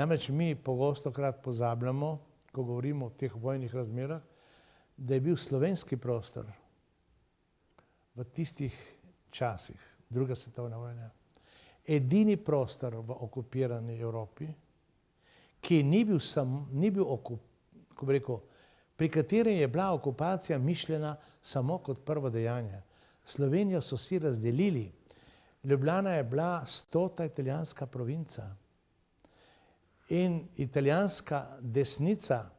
Namreč mi pogosto krat pozabljamo, ko govorimo o teh vojnih razmerah, da je bil slovenski prostor v tistih časih druge svetovne vojne edini prostor v okupirani Evropi, ki ni bil ni bil kako bi rekel, pri katerem je bila okupacija mišljena samo kot prvo dejanje. Slovenijo so si razdelili. Ljubljana je bila stota italijanska provinca. In italijanska desnica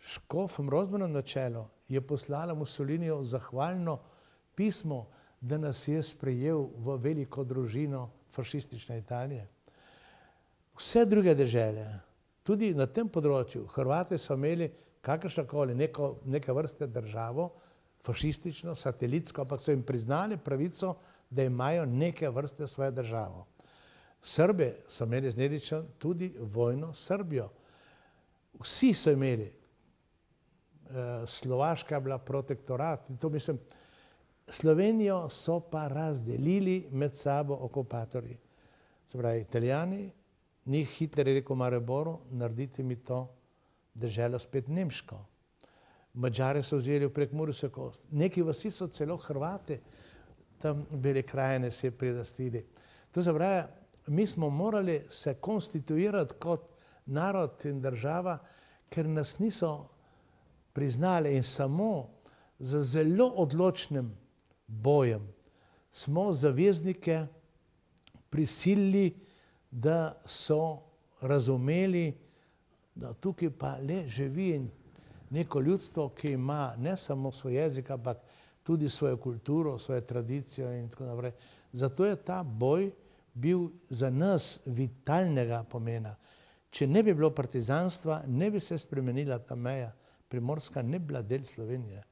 škofom Rozmanom na čelu je poslala Mussoliniju zahvalno pismo, da nas je sprejel v veliko družino fašistične Italije. Vse druge dežele, tudi na tem področju, Hrvati so imeli kakršnokoli neko, neke vrste državo, fašistično, satelitsko, ampak so jim priznali pravico, da imajo neke vrste svojo državo. Srbi so imeli z Nedićem tudi vojno s Srbijo. Vsi so imeli. Slovaška je bila protektorat in to mislim, Slovenijo so pa razdelili med sabo okupatorji. Se pravi Italijani, ni Hitler je rekel Mariboru: "Naredite mi to deželo spet nemško." Madžari so vzeli v Prekmursko kost, neki vasi so celo Hrvati tam Bele krajine si prilastili. To se pravi, mi smo morali se konstituirati kot narod in država, ker nas niso priznali in samo z zelo odločnim bojem smo zaveznike prisilili, da so razumeli, da tukaj pa le živi neko ljudstvo, ki ima ne samo svoj jezik, ampak tudi svojo kulturo, svojo tradicijo in tako naprej. Zato je ta boj bil za nas vitalnega pomena. Če ne bi bilo partizanstva, ne bi se spremenila ta meja. Primorska ne bi bila del Slovenije.